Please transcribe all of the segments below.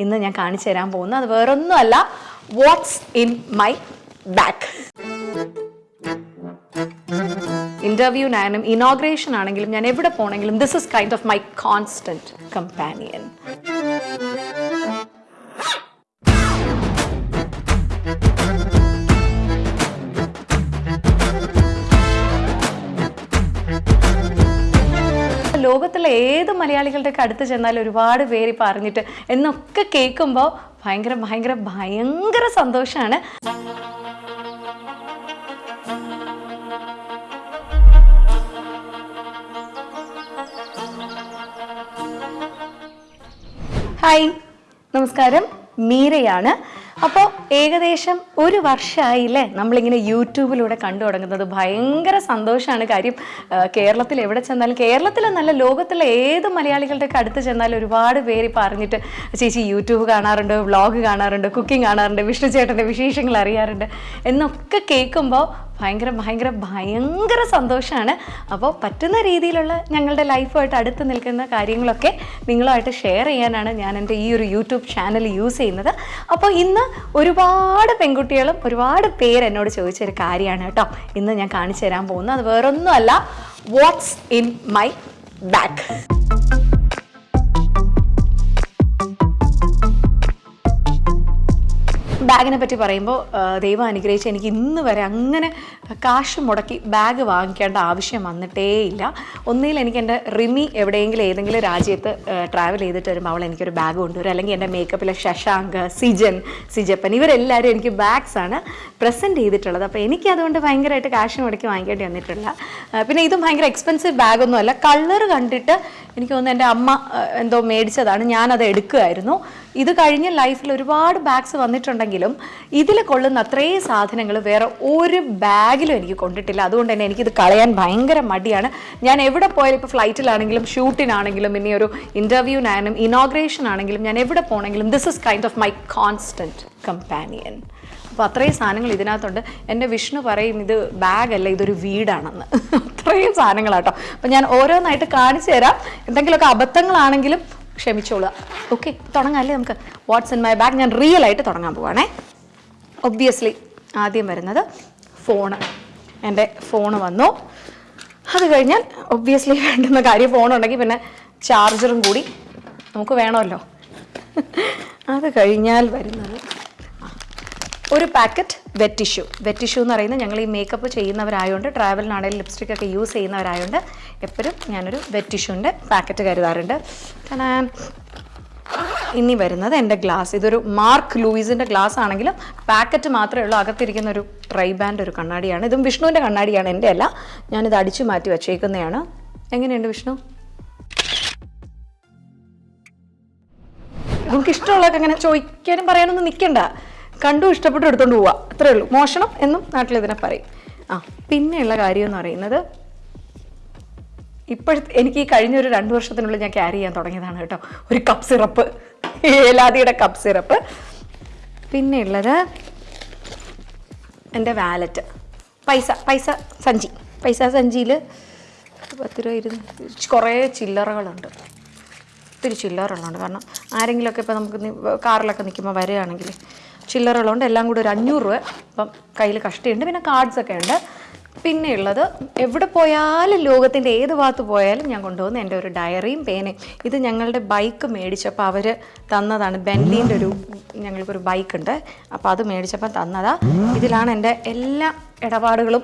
ഇന്ന് ഞാൻ കാണിച്ചു തരാൻ പോകുന്നത് അത് വേറൊന്നുമല്ല വാട്ട്സ് ഇൻ മൈ ബാക്ക് ഇന്റർവ്യൂനായാലും ഇനോഗ്രേഷൻ ആണെങ്കിലും ഞാൻ എവിടെ പോണെങ്കിലും this is kind of my constant companion ലോകത്തുള്ള ഏത് മലയാളികളുടെ അടുത്ത് ചെന്നാൽ ഒരുപാട് പേര് പറഞ്ഞിട്ട് എന്നൊക്കെ കേൾക്കുമ്പോൾ ഭയങ്കര ഭയങ്കര ഭയങ്കര സന്തോഷമാണ് ഹായ് നമസ്കാരം. മീരയാണ്. അപ്പോൾ ഏകദേശം ഒരു വർഷമായില്ലേ നമ്മളിങ്ങനെ യൂട്യൂബിലൂടെ കണ്ടു തുടങ്ങുന്നത്. ഭയങ്കര സന്തോഷമാണ് കാര്യം. കേരളത്തിൽ എവിടെ ചെന്നാലും കേരളത്തിലെ നല്ല ലോകത്തിലെ ഏത് മലയാളികളുടെ അടുത്ത് ചെന്നാലും ഒരുപാട് പേര് ഇപ്പോൾ അറിഞ്ഞിട്ട് ചേച്ചി യൂട്യൂബ് കാണാറുണ്ട് വ്ളോഗ് കാണാറുണ്ട് കുക്കിംഗ് കാണാറുണ്ട് വിഷ്ണു ചേട്ടന്റെ വിശേഷങ്ങൾ അറിയാറുണ്ട് എന്നൊക്കെ കേൾക്കുമ്പോൾ ഭയങ്കര ഭയങ്കര ഭയങ്കര സന്തോഷമാണ് അപ്പോൾ പറ്റുന്ന രീതിയിലുള്ള ഞങ്ങളുടെ ലൈഫുമായിട്ട് അടുത്ത് നിൽക്കുന്ന കാര്യങ്ങളൊക്കെ നിങ്ങളുമായിട്ട് ഷെയർ ചെയ്യാനാണ് ഞാൻ എന്റെ ഈ ഒരു യൂട്യൂബ് ചാനൽ യൂസ് ചെയ്യുന്നത്. അപ്പോൾ ഇന്ന് ഒരുപാട് പെൺകുട്ടികളും ഒരുപാട് പേര് എന്നോട് ചോദിച്ചൊരു കാര്യമാണ് കേട്ടോ. ഇന്ന് ഞാൻ കാണിച്ചു തരാൻ പോകുന്നത്. അത് വേറൊന്നുമല്ല വാട്ട്സ് ഇൻ മൈ ബാക്ക് ബാഗിനെ പറ്റി പറയുമ്പോൾ ദൈവം അനുഗ്രഹിച്ച് എനിക്ക് ഇന്ന് വരെ അങ്ങനെ കാശ് മുടക്കി ബാഗ് വാങ്ങിക്കേണ്ട ആവശ്യം വന്നിട്ടേ ഇല്ല ഒന്നിൽ എനിക്ക് എന്റെ റിമി എവിടെയെങ്കിലും ഏതെങ്കിലും രാജ്യത്ത് ട്രാവൽ ചെയ്തിട്ട് വരുമ്പോൾ അവൾ എനിക്കൊരു ബാഗ് കൊണ്ടുവരും. അല്ലെങ്കിൽ എന്റെ മേക്കപ്പിലെ ശശാങ്ക് സിജൻ സിജപ്പൻ ഇവരെല്ലാവരും എനിക്ക് ബാഗ്സാണ് പ്രസന്റ് ചെയ്തിട്ടുള്ളത്. അപ്പോൾ എനിക്ക് അതുകൊണ്ട് ഭയങ്കരമായിട്ട് കാശ് മുടക്കി വാങ്ങിക്കേണ്ടി വന്നിട്ടില്ല. പിന്നെ ഇതും ഭയങ്കര എക്സ്പെൻസീവ് ബാഗൊന്നും അല്ല. കളർ കണ്ടിട്ട് എനിക്ക് തോന്നുന്നു എന്റെ അമ്മ എന്തോ മേടിച്ചതാണ്. ഞാനത് എടുക്കുമായിരുന്നു ഇത് കഴിഞ്ഞ ലൈഫിൽ ഒരുപാട് ബാഗ്സ് വന്നിട്ടുണ്ടെങ്കിലും ഇതിൽ കൊള്ളുന്ന അത്രയും സാധനങ്ങൾ വേറെ ഒരു ബാഗിലും എനിക്ക് കൊണ്ടിട്ടില്ല. അതുകൊണ്ട് തന്നെ എനിക്കിത് കളയാൻ ഭയങ്കര മടിയാണ്. ഞാൻ എവിടെ പോയാലും ഇപ്പോൾ ഫ്ലൈറ്റിലാണെങ്കിലും ഷൂട്ടിനാണെങ്കിലും ഇനി ഒരു ഇന്റർവ്യൂവിനായാലും ഇനോഗ്രേഷൻ ആണെങ്കിലും ഞാൻ എവിടെ പോകണമെങ്കിലും this is kind of my constant companion അപ്പോൾ അത്രയും സാധനങ്ങൾ ഇതിനകത്തുണ്ട്. എന്റെ വിഷ്ണു പറയും ഇത് ബാഗല്ല ഇതൊരു വീടാണെന്ന്. അത്രയും സാധനങ്ങളാട്ടോ. അപ്പോൾ ഞാൻ ഓരോന്നായിട്ട് കാണിച്ചു തരാം. എന്തെങ്കിലുമൊക്കെ അബദ്ധങ്ങളാണെങ്കിലും ക്ഷമിച്ചോളുക. ഓക്കെ തുടങ്ങാമല്ലേ നമുക്ക്? വാട്ട്സ് ഇൻ മൈ ബാഗ് ഞാൻ റിയൽ ആയിട്ട് തുടങ്ങാൻ പോവാണേ. ഒബ്വിയസ്ലി ആദ്യം വരുന്നത് ഫോണ് എന്റെ ഫോണ് വന്നു. അത് കഴിഞ്ഞാൽ ഒബ്വിയസ്ലി വേണ്ടുന്ന കാര്യം ഫോണുണ്ടെങ്കിൽ പിന്നെ ചാർജറും കൂടി നമുക്ക് വേണമല്ലോ. അത് കഴിഞ്ഞാൽ വരുന്നത് ഒരു packet wet tissue wet tissue എന്ന് പറയുന്നത് ഞങ്ങൾ ഈ മേക്കപ്പ് ചെയ്യുന്നവരായതുകൊണ്ട് ട്രാവലിനാണെങ്കിലും ലിപ്സ്റ്റിക് ഒക്കെ യൂസ് ചെയ്യുന്നവരായതുകൊണ്ട് എപ്പോഴും ഞാനൊരു വെറ്റ് ടിഷ്യൂന്റെ പാക്കറ്റ് കരുതാറുണ്ട്. കാരണം ഇനി വരുന്നത് എന്റെ ഗ്ലാസ്. ഇതൊരു മാർക്ക് ലൂയിസിന്റെ ഗ്ലാസ് ആണെങ്കിലും പാക്കറ്റ് മാത്രമേ ഉള്ളൂ. അകത്തിരിക്കുന്ന ഒരു ട്രൈ ബാൻഡ് ഒരു കണ്ണാടിയാണ്. ഇതും വിഷ്ണുവിന്റെ കണ്ണാടിയാണ് എന്റെ അല്ല. ഞാനിത് അടിച്ചു മാറ്റി വച്ചേക്കുന്നതാണ്. എങ്ങനെയുണ്ട് വിഷ്ണു? നമുക്ക് ഇഷ്ടമുള്ളതൊക്കെ അങ്ങനെ ചോദിക്കാനും പറയാനൊന്നും നിൽക്കണ്ട. കണ്ടു ഇഷ്ടപ്പെട്ടു എടുത്തോണ്ട് പോവുക അത്രേ ഉള്ളൂ. മോഷണം എന്നും നാട്ടിൽ ഇതിനെ പറയും. ആ പിന്നെയുള്ള കാര്യം എന്ന് പറയുന്നത് ഇപ്പോഴത്തെ എനിക്ക് ഈ കഴിഞ്ഞ ഒരു രണ്ട് വർഷത്തിനുള്ളിൽ ഞാൻ ക്യാരി ചെയ്യാൻ തുടങ്ങിയതാണ് കേട്ടോ. ഒരു കപ്പ് സിറപ്പ് ഏലാദിയുടെ കപ്പ് സിറപ്പ് പിന്നെ ഉള്ളത് എന്റെ വാലറ്റ് പൈസ പൈസ സഞ്ചി. പൈസ സഞ്ചിയിൽ പത്ത് രൂപ ഇരുന്ന് കുറേ ചില്ലറകളുണ്ട്. ഒത്തിരി ചില്ലറകളുണ്ട്. കാരണം ആരെങ്കിലുമൊക്കെ ഇപ്പോൾ നമുക്ക് കാറിലൊക്കെ നിൽക്കുമ്പോൾ വരികയാണെങ്കിൽ ചില്ലറകളുണ്ട്. എല്ലാം കൂടി ഒരു അഞ്ഞൂറ് രൂപ ഇപ്പം കയ്യിൽ കഷ്ടിയുണ്ട്. പിന്നെ കാർഡ്സൊക്കെ ഉണ്ട്. പിന്നെ ഉള്ളത് എവിടെ പോയാലും ലോകത്തിന്റെ ഏത് ഭാഗത്ത് പോയാലും ഞാൻ കൊണ്ടുപോകുന്ന എന്റെ ഒരു ഡയറിയും പേനയും. ഇത് ഞങ്ങളുടെ ബൈക്ക് മേടിച്ചപ്പോൾ അവർ തന്നതാണ്. ബെൻലീന്റെ ഒരു ഞങ്ങൾക്കൊരു ബൈക്ക് ഉണ്ട് അപ്പോൾ അത് മേടിച്ചപ്പോൾ തന്നതാ. ഇതിലാണ് എന്റെ എല്ലാ ഇടപാടുകളും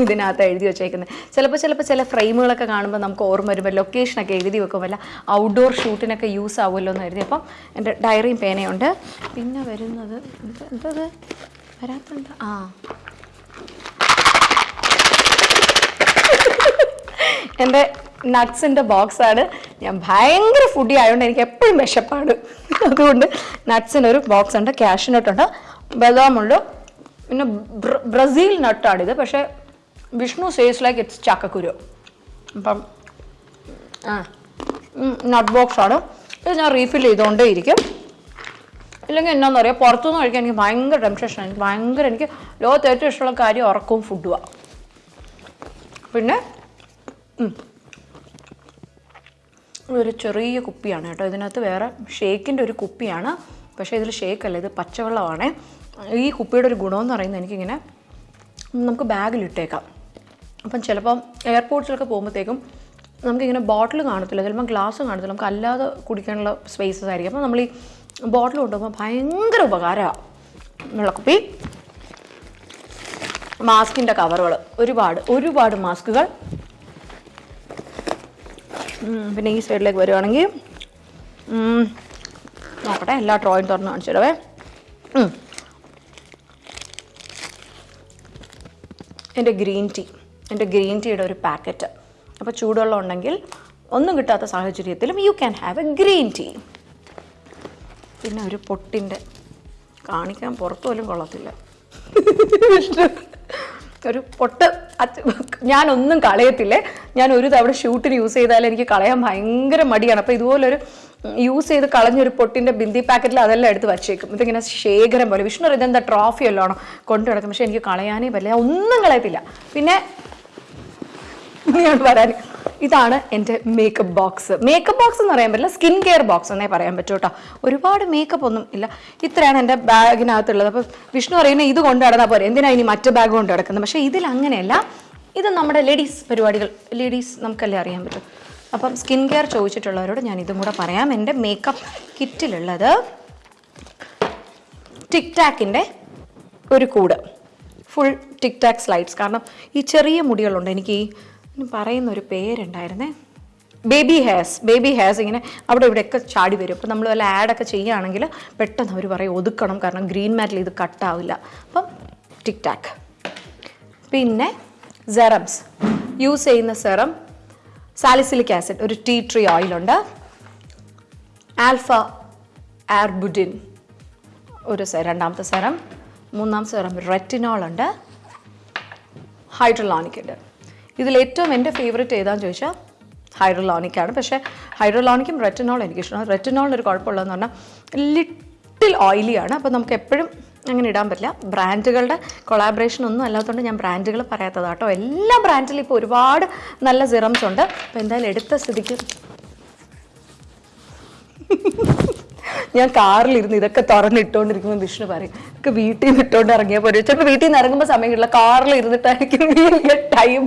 ഇതിനകത്ത് എഴുതി വെച്ചേക്കുന്നത്. ചിലപ്പോൾ ചിലപ്പോൾ ചില ഫ്രെയിമുകളൊക്കെ കാണുമ്പോൾ നമുക്ക് ഓർമ്മ വരുമ്പോൾ ലൊക്കേഷനൊക്കെ എഴുതി വെക്കുമല്ല ഔട്ട്ഡോർ ഷൂട്ടിനൊക്കെ യൂസ് ആവുമല്ലോ എന്ന് എഴുതി അപ്പം എന്റെ ഡയറിയും പേനയുണ്ട്. പിന്നെ വരുന്നത് എന്താ എന്തത് വരാത്തുണ്ട് ആ. എന്റെ നട്ട്സിന്റെ ബോക്സാണ് ഞാൻ ഭയങ്കര ഫുഡി ആയതുകൊണ്ട് എനിക്ക് എപ്പോഴും വിശപ്പാണ്. അതുകൊണ്ട് നട്ട്സിനൊരു ബോക്സ് ഉണ്ട് ക്യാഷ് നട്ടുണ്ട് ബദാമുണ്ട് പിന്നെ ബ്ര- ബ്രസീൽ നട്ടാണിത് പക്ഷേ വിഷ്ണു സേസ് ലൈക്ക് ഇറ്റ്സ് ചക്കക്കുരു. അപ്പം ആ. നട്ട് ബോക്സാണ് ഇത് ഞാൻ റീഫിൽ ചെയ്തുകൊണ്ടേ ഇരിക്കും. ഇല്ലെങ്കിൽ എന്നാന്ന് പറയാം പുറത്തുനിന്ന് കഴിക്കാൻ എനിക്ക് ഭയങ്കര ടെൻഷനാണ് എനിക്ക് ഭയങ്കര എനിക്ക് ലോകത്ത് ഏറ്റവും ഇഷ്ടമുള്ള കാര്യം ഉറക്കവും ഫുഡുമാണ് പിന്നെ ഇതൊരു ചെറിയ കുപ്പിയാണ് കേട്ടോ. ഇതിനകത്ത് വേറെ ഷേക്കിന്റെ ഒരു കുപ്പിയാണ്. പക്ഷേ ഇതിൽ ഷേക്കല്ല ഇത് പച്ചവെള്ളമാണ്. ഈ കുപ്പിയുടെ ഒരു ഗുണമെന്ന് പറയുന്നത് എനിക്കിങ്ങനെ നമുക്ക് ബാഗിലിട്ടേക്കാം. അപ്പം ചിലപ്പം എയർപോർട്ട്സിലൊക്കെ പോകുമ്പോഴത്തേക്കും നമുക്കിങ്ങനെ ബോട്ടിൽ കാണത്തില്ല. ചിലപ്പം ഗ്ലാസ് കാണത്തില്ല. നമുക്ക് അല്ലാതെ കുടിക്കാനുള്ള സ്പേസസ് ആയിരിക്കും. അപ്പോൾ നമ്മൾ ഈ ബോട്ടിൽ കൊണ്ടുപോകുമ്പോൾ ഭയങ്കര ഉപകാരമാണ് വെള്ളക്കുപ്പി മാസ്കിന്റെ കവറുകൾ ഒരുപാട് ഒരുപാട് മാസ്കുകൾ പിന്നെ ഈ സൈഡിലേക്ക് വരുവാണെങ്കിൽ നോക്കട്ടെ എല്ലാ ഡ്രോയും തുറന്ന് കാണിച്ചു തരവേ എന്റെ ഗ്രീൻ ടീ എന്റെ ഗ്രീൻ ടീയുടെ ഒരു പാക്കറ്റ് അപ്പോൾ ചൂടുവെള്ളം ഉണ്ടെങ്കിൽ ഒന്നും കിട്ടാത്ത സാഹചര്യത്തിലും you can have a green tea പിന്നെ ഒരു പൊട്ടിന്റെ കാണിക്കാൻ പുറത്തു പോലും കൊള്ളത്തില്ല. ഒരു പൊട്ട് ഞാനൊന്നും കളയത്തില്ലേ. ഞാൻ ഒരു തവണ ഷൂട്ടിന് യൂസ് ചെയ്താൽ എനിക്ക് കളയാൻ ഭയങ്കര മടിയാണ്. അപ്പോൾ ഇതുപോലൊരു യൂസ് ചെയ്ത് കളഞ്ഞൊരു പൊട്ടിന്റെ ബിന്ദി പാക്കറ്റിൽ അതെല്ലാം എടുത്ത് വച്ചേക്കും. ഇതിങ്ങനെ ശേഖരം പോലെ. വിഷ്ണു ഇതെന്താ ട്രോഫി അല്ലാണോ കൊണ്ടു കിടക്കും പക്ഷെ എനിക്ക് കളയാനേ പറ്റില്ല. ഒന്നും കളയത്തില്ല. പിന്നെ ഞാൻ പറയാൻ ഇതാണ് എന്റെ മേക്കപ്പ് ബോക്സ് മേക്കപ്പ് ബോക്സ് എന്ന് പറയാൻ പറ്റില്ല സ്കിൻ കെയർ ബോക്സ് എന്നേ പറയാൻ പറ്റൂ കേട്ടോ. ഒരുപാട് മേക്കപ്പ് ഒന്നും ഇല്ല. ഇത്രയാണ് എന്റെ ബാഗിനകത്തുള്ളത്. അപ്പോൾ വിഷ്ണു പറയുന്നത് ഇത് കൊണ്ട് നടന്നാൽ പോരെ. എന്തിനാണ് ഇനി മറ്റു ബാഗ് കൊണ്ട് കിടക്കുന്നത് പക്ഷേ ഇതിൽ അങ്ങനെയല്ല. ഇത് നമ്മുടെ ലേഡീസ് പരിപാടികൾ ലേഡീസ് നമുക്കല്ലേ അറിയാൻ പറ്റും. അപ്പം സ്കിൻ കെയർ ചോദിച്ചിട്ടുള്ളവരോട് ഞാൻ ഇതും കൂടെ പറയാം. എന്റെ മേക്കപ്പ് കിറ്റിലുള്ളത് ടിക് ടാക്കിന്റെ ഒരു കൂട്. ഫുൾ ടിക് ടാക്ക് സ്ലൈഡ്സ് കാരണം ഈ ചെറിയ മുടികളുണ്ട്. എനിക്ക് ഈ പറയുന്ന ഒരു പേരുണ്ടായിരുന്നേ. ബേബി ഹെയർസ് ബേബി ഹെയർസ് ഇങ്ങനെ അവിടെ ഇവിടെയൊക്കെ ചാടി വരും. അപ്പോൾ നമ്മൾ വല്ല ആഡൊക്കെ ചെയ്യുകയാണെങ്കിൽ പെട്ടെന്ന് അവർ പറയും ഒതുക്കണം കാരണം ഗ്രീൻ മാറ്റിൽ ഇത് കട്ടാവില്ല അപ്പം ടിക് ടാക്ക് പിന്നെ സെറംസ് യൂസ് ചെയ്യുന്ന സെറം സാലിസിലിക് ആസിഡ് ഒരു ടീ ട്രീ ഓയിലുണ്ട് ആൽഫ ആർബുഡിൻ ഒരു രണ്ടാമത്തെ സെറം മൂന്നാം സെറം റെറ്റിനോൾ ഉണ്ട്. ഹൈഡ്രലോണിക് ഉണ്ട്. ഇതിൽ ഏറ്റവും എന്റെ ഫേവറേറ്റ് ഏതാന്ന് ചോദിച്ചാൽ ഹൈഡ്രോലോണിക്കാണ് പക്ഷേ ഹൈഡ്രോലോണിക്കും റെറ്റിനോൾ എനിക്ക് ഇഷ്ടമാണ് റെറ്റിനോളിന് ഒരു കുഴപ്പമുള്ളതെന്ന് പറഞ്ഞാൽ ലിറ്റിൽ ഓയിലിയാണ് അപ്പോൾ നമുക്ക് എപ്പോഴും അങ്ങനെ ഇടാൻ പറ്റില്ല. ബ്രാൻഡുകളുടെ കൊളാബറേഷൻ ഒന്നും അല്ലാത്തതുകൊണ്ട് ഞാൻ ബ്രാൻഡുകൾ പറയാത്തതാട്ടോ. എല്ലാ ബ്രാൻഡിലും ഇപ്പോൾ ഒരുപാട് നല്ല സിറംസ് ഉണ്ട്. അപ്പോൾ എന്തായാലും എടുത്ത സ്ഥിതിക്ക് ഞാൻ കാറിലിരുന്ന് ഇതൊക്കെ തുറന്നിട്ടുകൊണ്ടിരിക്കുമ്പോൾ വിഷ്ണു പറയും ഇതൊക്കെ വീട്ടിൽ നിന്ന് ഇട്ടുകൊണ്ട് ഇറങ്ങിയാൽ പോലും ചിലപ്പോൾ വീട്ടിൽ നിന്ന് ഇറങ്ങുമ്പോൾ സമയം കിട്ടില്ല കാറിൽ ഇരുന്നിട്ടായിരിക്കും ടൈം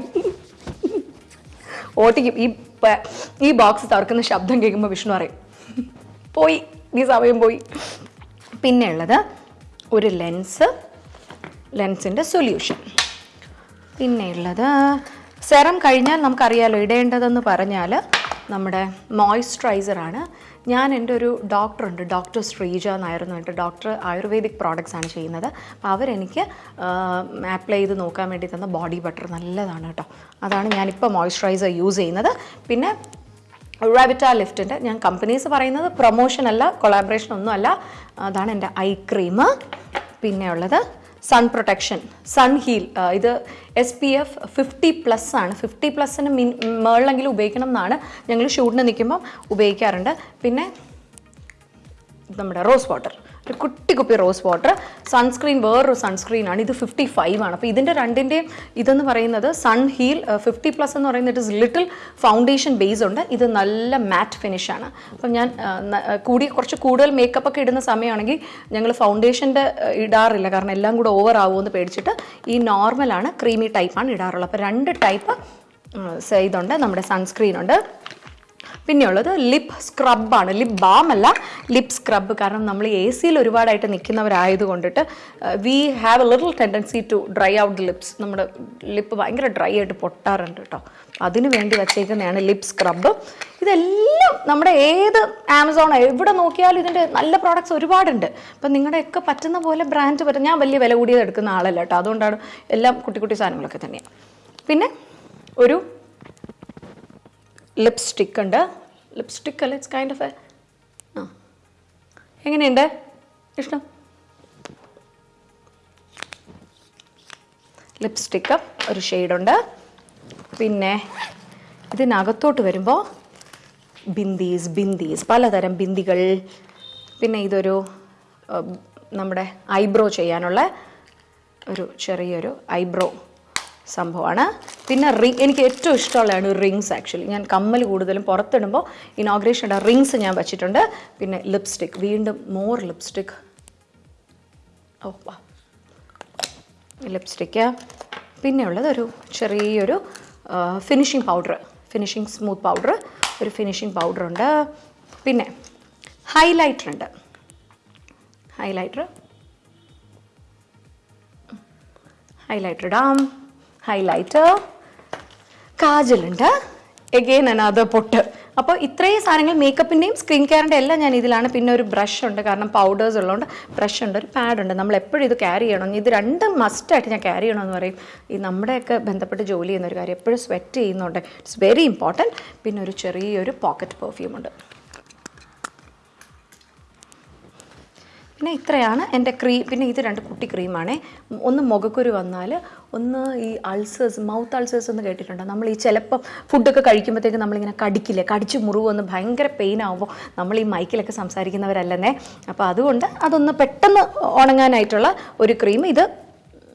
ഓട്ടിക്കും. ഈ ഈ ബോക്സ് തുറക്കുന്ന ശബ്ദം കേൾക്കുമ്പോൾ വിഷ്ണു പറയും പോയി ഈ സമയം പോയി. പിന്നെ ഉള്ളത് ഒരു ലെൻസ് ലെൻസിന്റെ സൊല്യൂഷൻ പിന്നെ ഉള്ളത് സെറം കഴിഞ്ഞാൽ നമുക്കറിയാലോ ഇടേണ്ടതെന്ന് പറഞ്ഞാൽ നമ്മുടെ മോയ്സ്ചറൈസറാണ് ഞാൻ എന്റെ ഒരു ഡോക്ടറുണ്ട് ഡോക്ടർ ശ്രീജ എന്നായിരുന്നു എന്റെ ഡോക്ടർ ആയുർവേദിക് പ്രോഡക്റ്റ്സ് ആണ് ചെയ്യുന്നത്. അപ്പോൾ അവരെനിക്ക് അപ്ലൈ ചെയ്ത് നോക്കാൻ വേണ്ടി തന്ന ബോഡി ബട്ടർ നല്ലതാണ് കേട്ടോ. അതാണ് ഞാനിപ്പോൾ മോയ്സ്ചറൈസർ യൂസ് ചെയ്യുന്നത്. പിന്നെ റാബിറ്റ ലിഫ്റ്റിന്റെ ഞാൻ കമ്പനീസ് പറയുന്നത് പ്രൊമോഷൻ അല്ല കൊളാബറേഷൻ ഒന്നും അല്ല അതാണ് എന്റെ ഐ ക്രീം പിന്നെ ഉള്ളത് സൺ പ്രൊട്ടക്ഷൻ സൺ ഹീൽ ഇത് S P F fifty plus ആണ്. ഫിഫ്റ്റി പ്ലസ്സിന് മിൻ മേളിലെങ്കിലും ഉപയോഗിക്കണം എന്നാണ് ഞങ്ങൾ ഷൂട്ടിന് നിൽക്കുമ്പം ഉപയോഗിക്കാറുണ്ട്. പിന്നെ നമ്മുടെ റോസ് വാട്ടർ ഒരു കുട്ടി കുപ്പി റോസ് വാട്ടർ. സൺസ്ക്രീൻ വേറൊരു സൺസ്ക്രീനാണ് ഇത് ഫിഫ്റ്റി ഫൈവ് ആണ്. അപ്പോൾ ഇതിന്റെ രണ്ടിന്റെയും ഇതെന്ന് പറയുന്നത് സൺ ഹീൽ ഫിഫ്റ്റി പ്ലസ് എന്ന് പറയുന്നത് it is little foundation base ഉണ്ട്. ഇത് നല്ല മാറ്റ് ഫിനിഷാണ് അപ്പം ഞാൻ കൂടി കുറച്ച് കൂടുതൽ മേക്കപ്പ് ഒക്കെ ഇടുന്ന സമയമാണെങ്കിൽ ഞങ്ങൾ ഫൗണ്ടേഷന്റെ ഇടാറില്ല. കാരണം എല്ലാം കൂടെ ഓവർ ആവുമെന്ന് പേടിച്ചിട്ട് ഈ നോർമലാണ് ക്രീമി ടൈപ്പാണ് ഇടാറുള്ളത്. അപ്പോൾ രണ്ട് ടൈപ്പ് ഇതുണ്ട് നമ്മുടെ സൺസ്ക്രീൻ ഉണ്ട്. പിന്നെയുള്ളത് ലിപ്പ് സ്ക്രബാണ് ലിപ് ബാം അല്ല ലിപ് സ്ക്രബ് കാരണം നമ്മൾ എ സിയിൽ ഒരുപാടായിട്ട് നിൽക്കുന്നവരായത് കൊണ്ടിട്ട് we have a little tendency to dry out the lips നമ്മുടെ ലിപ്പ് ഭയങ്കര ഡ്രൈ ആയിട്ട് പൊട്ടാറുണ്ട് കേട്ടോ അതിനു വേണ്ടി വച്ചേക്കുന്നതാണ് ലിപ് സ്ക്രബ് ഇതെല്ലാം നമ്മുടെ ഏത് ആമസോൺ എവിടെ നോക്കിയാലും ഇതിന്റെ നല്ല പ്രോഡക്റ്റ്സ് ഒരുപാടുണ്ട്. അപ്പം നിങ്ങളുടെയൊക്കെ പറ്റുന്ന പോലെ ബ്രാൻഡ് പറ്റും. ഞാൻ വലിയ വില കൂടിയത് എടുക്കുന്ന ആളല്ല കേട്ടോ അതുകൊണ്ടാണ് എല്ലാം കുട്ടി കുട്ടി സാധനങ്ങളൊക്കെ തന്നെയാണ്. പിന്നെ ഒരു ലിപ്സ്റ്റിക് ഉണ്ട്. ലിപ്സ്റ്റിക് അല്ല? ഇറ്റ്സ് കൈൻഡ് ഓഫ് എ ആ. എങ്ങനെയുണ്ട്? ഇഷ്ടം ലിപ്സ്റ്റിക്ക് ഒരു ഷെയ്ഡുണ്ട്. പിന്നെ ഇതിനകത്തോട്ട് വരുമ്പോൾ ബിന്ദീസ് ബിന്ദീസ് പലതരം ബിന്ദികൾ. പിന്നെ ഇതൊരു നമ്മുടെ ഐബ്രോ ചെയ്യാനുള്ള ഒരു ചെറിയൊരു ഐബ്രോ. സംഭവമാണ്. പിന്നെ റിങ് എനിക്ക് ഏറ്റവും ഇഷ്ടമുള്ളതാണ് റിങ്സ് ആക്ച്വലി ഞാൻ കമ്മൽ കൂടുതലും പുറത്തിടുമ്പോൾ ഇനോഗ്രേഷന്റെ റിങ്സ് ഞാൻ വെച്ചിട്ടുണ്ട്. പിന്നെ ലിപ്സ്റ്റിക് വീണ്ടും മോർ ലിപ്സ്റ്റിക് ഓ വാ. ലിപ്സ്റ്റിക്ക് പിന്നെ ഉള്ളത് ഒരു ചെറിയൊരു finishing powder finishing smooth powder ഒരു ഫിനിഷിംഗ് പൗഡർ ഉണ്ട്. പിന്നെ ഹൈലൈറ്റർ ഉണ്ട്. ഹൈലൈറ്റർ ഹൈലൈറ്റർ ഇടാം. ഹൈലൈറ്റർ കാജലുണ്ട്. എഗെയിൻ അനാഥ പൊട്ട് അപ്പോൾ ഇത്രയും സാധനങ്ങൾ മേക്കപ്പിന്റെയും സ്കിൻ കെയറിന്റെ എല്ലാം ഞാൻ ഇതിലാണ്. പിന്നെ ഒരു ബ്രഷ് ഉണ്ട്. കാരണം പൗഡേഴ്സ് ഉള്ളതുകൊണ്ട് ബ്രഷ് ഉണ്ട്. ഒരു പാഡ് ഉണ്ട്. നമ്മൾ എപ്പോഴും ഇത് ക്യാരി ചെയ്യണം. ഇത് രണ്ടും മസ്റ്റായിട്ട് ഞാൻ ക്യാരി ചെയ്യണമെന്ന് പറയും. ഈ നമ്മുടെയൊക്കെ ബന്ധപ്പെട്ട് ജോലി ചെയ്യുന്ന ഒരു കാര്യം എപ്പോഴും സ്വെറ്റ് ചെയ്യുന്നുണ്ട്. ഇറ്റ്സ് വെരി ഇമ്പോർട്ടന്റ് പിന്നെ ഒരു ചെറിയൊരു പോക്കറ്റ് പെർഫ്യൂം ഉണ്ട്. പിന്നെ ഇത്രയാണ് എന്റെ ക്രീം പിന്നെ ഇത് രണ്ട് കുട്ടി ക്രീമാണേ. ഒന്ന് മുഖക്കുരു വന്നാൽ ഒന്ന് ഈ അൾസേഴ്സ് മൗത്ത് അൾസേഴ്സ് എന്ന് കേട്ടിട്ടുണ്ടോ? നമ്മൾ ഈ ചിലപ്പം ഫുഡൊക്കെ കഴിക്കുമ്പോഴത്തേക്ക് നമ്മളിങ്ങനെ കടിക്കില്ലേ? കടിച്ച് മുറിവ് വന്ന് ഭയങ്കര പെയിൻ ആവുമ്പോൾ നമ്മൾ ഈ മൈക്കിലൊക്കെ സംസാരിക്കുന്നവരല്ലെന്നേ. അപ്പോൾ അതുകൊണ്ട് അതൊന്ന് പെട്ടെന്ന് ഉണങ്ങാനായിട്ടുള്ള ഒരു ക്രീം ഇത്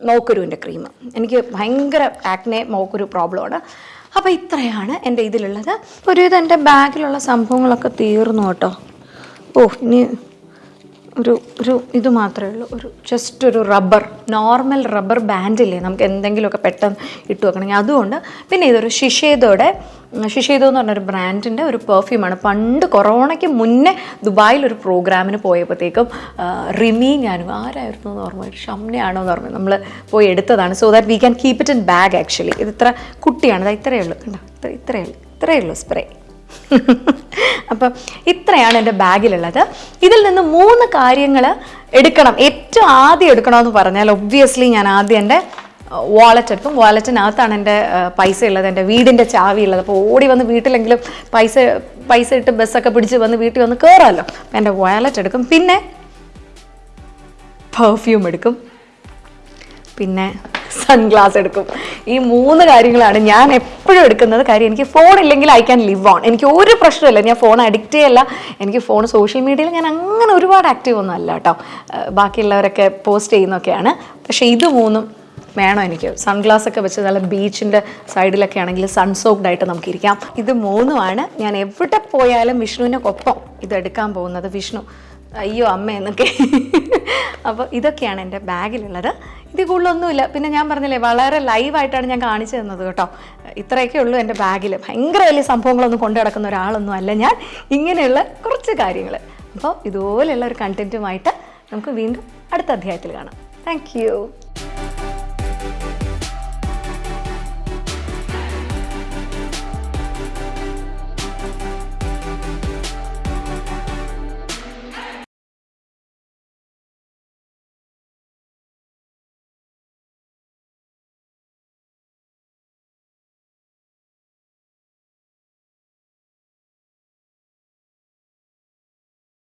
മോക്കുരുവിന്റെ ക്രീം. എനിക്ക് ഭയങ്കര ആക്നെ മോക്കുരു പ്രോബ്ലമാണ് അപ്പോൾ ഇത്രയാണ് എന്റെ ഇതിലുള്ളത്. ഒരു ഇത് എന്റെ ബാഗിലുള്ള സംഭവങ്ങളൊക്കെ തീർന്നു കേട്ടോ. ഓ ഇനി ഒരു ഒരു ഇത് മാത്രമേ ഉള്ളൂ. ഒരു ജസ്റ്റ് ഒരു റബ്ബർ നോർമൽ റബ്ബർ ബാൻഡില്ലേ നമുക്ക് എന്തെങ്കിലുമൊക്കെ പെട്ടെന്ന് ഇട്ട് വെക്കണമെങ്കിൽ. അതുകൊണ്ട് പിന്നെ ഇതൊരു ശിഷേതോടെ ശിഷേതോ എന്ന് പറഞ്ഞൊരു ബ്രാൻഡിന്റെ ഒരു പെർഫ്യൂമാണ് പണ്ട് കൊറോണയ്ക്ക് മുന്നേ ദുബായിൽ ഒരു പ്രോഗ്രാമിന് പോയപ്പോഴത്തേക്കും റിമി ഞാനും ആരായിരുന്നു എന്ന് ഓർമ്മ ഷംനയാണോ എന്ന് ഓർമ്മ നമ്മൾ പോയി എടുത്തതാണ്. So that we can keep it in bag actually ഇത് ഇത്ര കുട്ടിയാണ്. ദാ ഇത്രയേ ഉള്ളൂ. കണ്ടോ? ഇത്ര ഇത്രയേ ഉള്ളൂ. ഇത്രയേ ഉള്ളൂ സ്പ്രേ അപ്പം ഇത്രയാണ് എന്റെ ബാഗിലുള്ളത്. ഇതിൽ നിന്ന് മൂന്ന് കാര്യങ്ങൾ എടുക്കണം. ഏറ്റവും ആദ്യം എടുക്കണമെന്ന് പറഞ്ഞാൽ ഒബ്വിയസ്ലി ഞാൻ ആദ്യം എന്റെ വാലറ്റ് എടുക്കും. വാലറ്റിനകത്താണ് എന്റെ പൈസ ഉള്ളത് എന്റെ വീടിന്റെ ചാവി ഉള്ളത് അപ്പോൾ ഓടി വന്ന് വീട്ടിലെങ്കിലും പൈസ പൈസ ഇട്ട് ബസ്സൊക്കെ പിടിച്ച് വന്ന് വീട്ടിൽ വന്ന് കയറാമല്ലോ അപ്പം എന്റെ വാലറ്റ് എടുക്കും. പിന്നെ പെർഫ്യൂം എടുക്കും. പിന്നെ സൺഗ്ലാസ് എടുക്കും. ഈ മൂന്ന് കാര്യങ്ങളാണ് ഞാൻ എപ്പോഴും എടുക്കുന്നത്. കാര്യം എനിക്ക് ഫോൺ ഇല്ലെങ്കിൽ ഐ ക്യാൻ ലിവ് ഓൺ എനിക്ക് ഒരു പ്രശ്നമില്ല ഞാൻ ഫോൺ അഡിക്റ്റ് ചെയ്യല്ല. എനിക്ക് ഫോൺ സോഷ്യൽ മീഡിയയിൽ ഞാൻ അങ്ങനെ ഒരുപാട് ആക്റ്റീവ് ഒന്നും അല്ല കേട്ടോ ബാക്കിയുള്ളവരൊക്കെ പോസ്റ്റ് ചെയ്യുന്നൊക്കെയാണ്. പക്ഷേ ഇത് മൂന്നും വേണം എനിക്ക്. സൺഗ്ലാസ് ഒക്കെ വെച്ച് നല്ല ബീച്ചിന്റെ സൈഡിലൊക്കെ ആണെങ്കിൽ സൺസോക്ഡ് ആയിട്ട് നമുക്ക് ഇരിക്കാം. ഇത് മൂന്നുമാണ്. ഞാൻ എവിടെ പോയാലും വിഷ്ണുവിനൊപ്പം ഇത് എടുക്കാൻ പോകുന്നത്. വിഷ്ണു അയ്യോ അമ്മ എന്നൊക്കെ. അപ്പോൾ ഇതൊക്കെയാണ് എന്റെ ബാഗിലുള്ളത് ഇത് കൂടുതലൊന്നുമില്ല. പിന്നെ ഞാൻ പറഞ്ഞില്ലേ വളരെ ലൈവായിട്ടാണ് ഞാൻ കാണിച്ചു തന്നത് കേട്ടോ. ഇത്രയൊക്കെ ഉള്ളൂ എന്റെ ബാഗിൽ ഭയങ്കര വലിയ സംഭവങ്ങളൊന്നും കൊണ്ടു നടക്കുന്ന ഒരാളൊന്നും അല്ല ഞാൻ. ഇങ്ങനെയുള്ള കുറച്ച് കാര്യങ്ങൾ അപ്പോൾ ഇതുപോലെയുള്ള ഒരു കണ്ടന്റുമായിട്ട് നമുക്ക് വീണ്ടും അടുത്ത അധ്യായത്തിൽ കാണാം. താങ്ക്